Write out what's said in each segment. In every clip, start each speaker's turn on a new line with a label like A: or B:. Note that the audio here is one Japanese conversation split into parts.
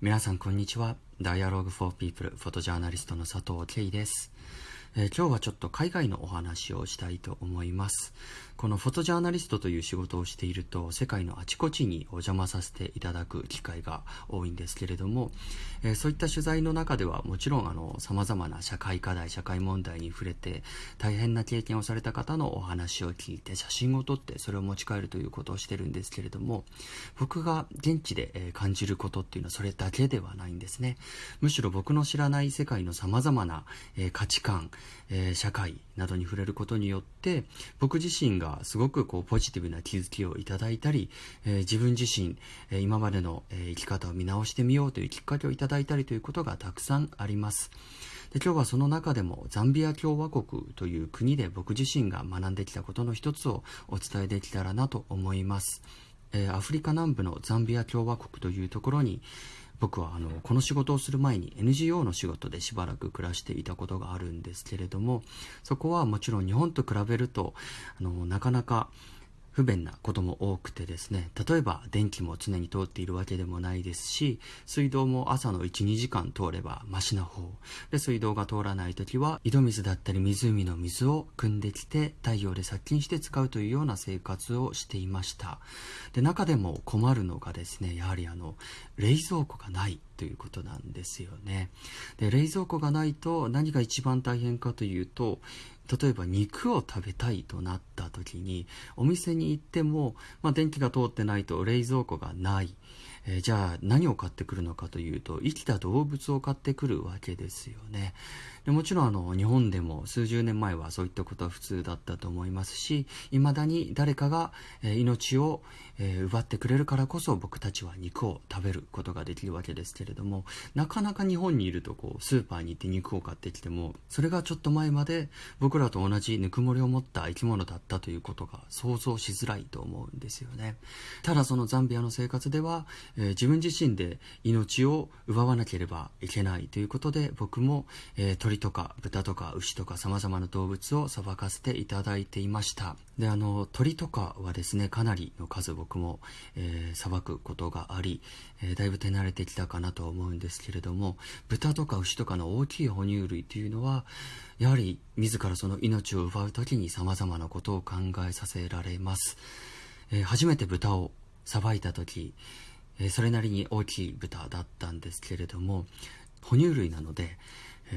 A: 皆さんこんにちは。Dialogue for People フォトジャーナリストの佐藤慶です。えー今日はちょっと海外のお話をしたいと思います。このフォトジャーナリストという仕事をしていると世界のあちこちにお邪魔させていただく機会が多いんですけれども、えーそういった取材の中ではもちろんあの様々な社会課題社会問題に触れて大変な経験をされた方のお話を聞いて写真を撮ってそれを持ち帰るということをしてるんですけれども僕が現地で感じることっていうのはそれだけではないんですね。むしろ僕の知らない世界の様々な価値観、え社会などに触れることによって僕自身がすごくこうポジティブな気づきをいただいたり、え自分自身、え今までの、え生き方を見直してみようというきっかけをいただいたりということがたくさんあります。で今日はその中でもザンビア共和国という国で僕自身が学んできたことの一つをお伝えできたらなと思います、えーアフリカ南部のザンビア共和国というところに僕はあのこの仕事をする前に NGO の仕事でしばらく暮らしていたことがあるんですけれどもそこはもちろん日本と比べるとあのなかなか不便なことも多くてですね例えば電気も常に通っているわけでもないですし水道も朝の12時間通ればマシな方。で水道が通らない時は井戸水だったり湖の水を汲んできて太陽で殺菌して使うというような生活をしていました。で中でも困るのがですねやはりあの冷蔵庫がない。ということなんですよね。で冷蔵庫がないと何が一番大変かというと例えば肉を食べたいとなった時にお店に行っても、まあ、電気が通ってないと冷蔵庫がない、えーじゃあ何を買ってくるのかというと生きた動物を買ってくるわけですよね。でもちろんあの日本でも数十年前はそういったことは普通だったと思いますしいまだに誰かが、命を、奪ってくれるからこそ僕たちは肉を食べることができるわけですけれどもなかなか日本にいるとこうスーパーに行って肉を買ってきてもそれがちょっと前まで僕らと同じぬくもりを持った生き物だったということが想像しづらいと思うんですよね。ただそのザンビアの生活では、えー自分自身で命を奪わなければいけないということで僕も、えー鳥とか豚とか牛とか様々な動物をさばかせていただいていました。であの鳥とかはですねかなりの数僕もえーさばくことがあり、えだいぶ手慣れてきたかなと思うんですけれども豚とか牛とかの大きい哺乳類というのはやはり自らその命を奪う時に様々なことを考えさせられます、初めて豚をさばいた時、それなりに大きい豚だったんですけれども哺乳類なので、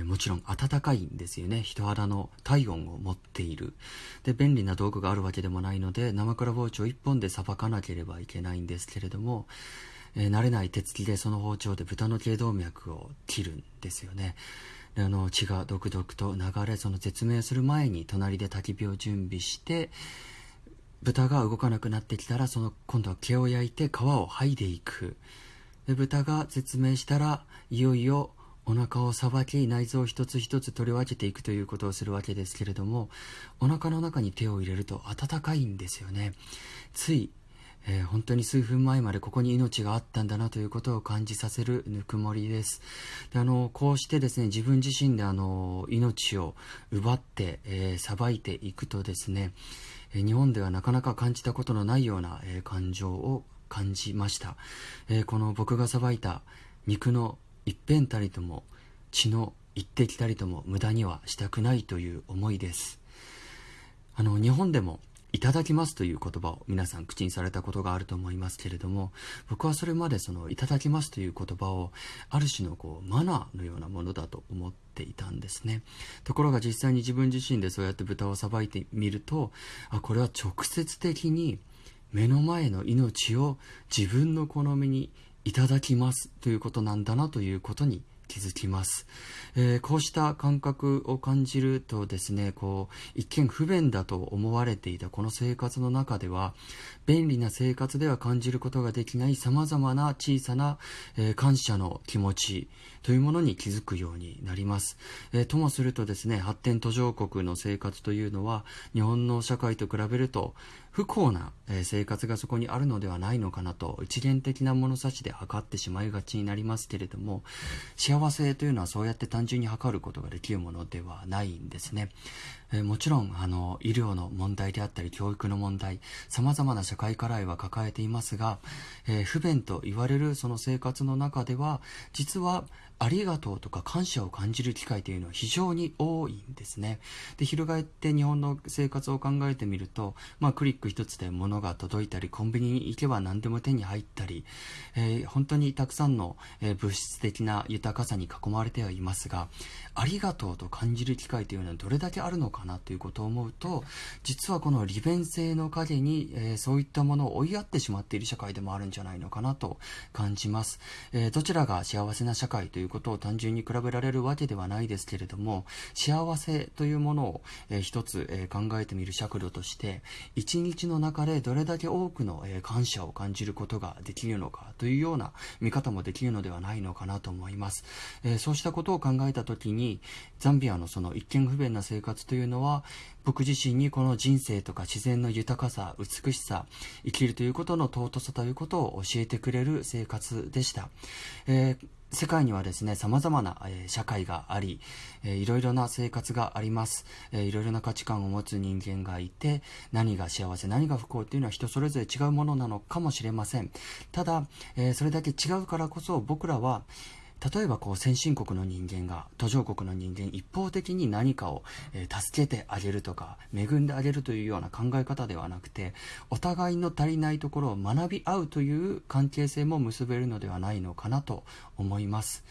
A: もちろん暖かいんですよね。人肌の体温を持っている。で便利な道具があるわけでもないので生倉包丁1本でさばかなければいけないんですけれども、慣れない手つきでその包丁で豚の頸動脈を切るんですよね。あの血がドクドクと流れその絶命する前に隣で焚き火を準備して豚が動かなくなってきたらその今度は毛を焼いて皮を剥いでいく。で豚が絶命したらいよいよお腹をさばき内臓を一つ一つ取り分けていくということをするわけですけれどもお腹の中に手を入れると温かいんですよね。つい、えー本当に数分前までここに命があったんだなということを感じさせるぬくもりです。であのこうしてですね自分自身であの命を奪ってさば、いていくとですねえ日本ではなかなか感じたことのないような、えー感情を感じました、えこの僕がさばいた肉の一辺たりとも血の一滴たりとも無駄にはしたくないという思いです。あの日本でもいただきますという言葉を皆さん口にされたことがあると思いますけれども僕はそれまでそのいただきますという言葉をある種のこうマナーのようなものだと思っていたんですね。ところが実際に自分自身でそうやって豚をさばいてみるとあこれは直接的に目の前の命を自分の好みにいただきますということなんだなということに気づきます、えーこうした感覚を感じるとですねこう一見不便だと思われていたこの生活の中では便利な生活では感じることができないさまざまな小さな、えー感謝の気持ちというものに気づくようになります、えーともするとですね発展途上国の生活というのは日本の社会と比べると不幸な、生活がそこにあるのではないのかなと一元的な物差しで測ってしまいがちになりますけれども幸せというのはそうやって単純に測ることができるものではないんですね。えー、もちろん、あの、医療の問題であったり、教育の問題、様々な社会課題は抱えていますが、えー、不便と言われるその生活の中では、実は、ありがとうとか感謝を感じる機会というのは非常に多いんですね。で、翻って日本の生活を考えてみると、まあ、クリック一つで物が届いたり、コンビニに行けば何でも手に入ったり、えー、本当にたくさんの、えー、物質的な豊かさに囲まれてはいますが、ありがとうと感じる機会というのはどれだけあるのかかなということを思うと、実はこの利便性の陰に、えー、そういったものを追いやってしまっている社会でもあるんじゃないのかなと感じます。えー、どちらが幸せな社会ということを単純に比べられるわけではないですけれども、幸せというものを、えー、一つ、えー、考えてみる尺度として、一日の中でどれだけ多くの、えー、感謝を感じることができるのかというような見方もできるのではないのかなと思います。えー、そうしたことを考えたときに、ザンビアのその一見不便な生活といううのは、僕自身にこの人生とか自然の豊かさ、美しさ、生きるということの尊さということを教えてくれる生活でした。えー世界にはですね、様々な、えー、社会があり、えー、いろいろな生活があります、えー、いろいろな価値観を持つ人間がいて、何が幸せ、何が不幸っていうのは人それぞれ違うものなのかもしれません。ただ、えー、それだけ違うからこそ僕らは、例えばこう先進国の人間が途上国の人間一方的に何かを、えー、助けてあげるとか恵んであげるというような考え方ではなくてお互いの足りないところを学び合うという関係性も結べるのではないのかなと思います。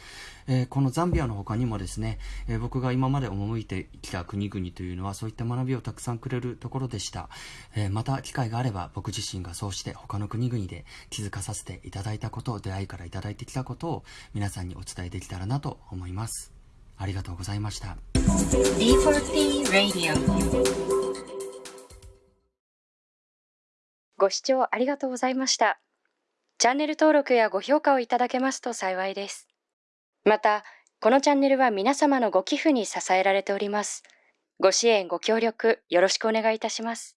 A: えー、このザンビアの他にもですね、えー、僕が今まで赴いてきた国々というのはそういった学びをたくさんくれるところでした。えー、また機会があれば僕自身がそうして他の国々で気づかさせていただいたことを、出会いからいただいてきたことを皆さんにお伝えできたらなと思います。ありがとうございました。D4P Radio
B: ご視聴ありがとうございました。チャンネル登録やご評価をいただけますと幸いです。また、このチャンネルは皆様のご寄付に支えられております。ご支援、ご協力、よろしくお願いいたします。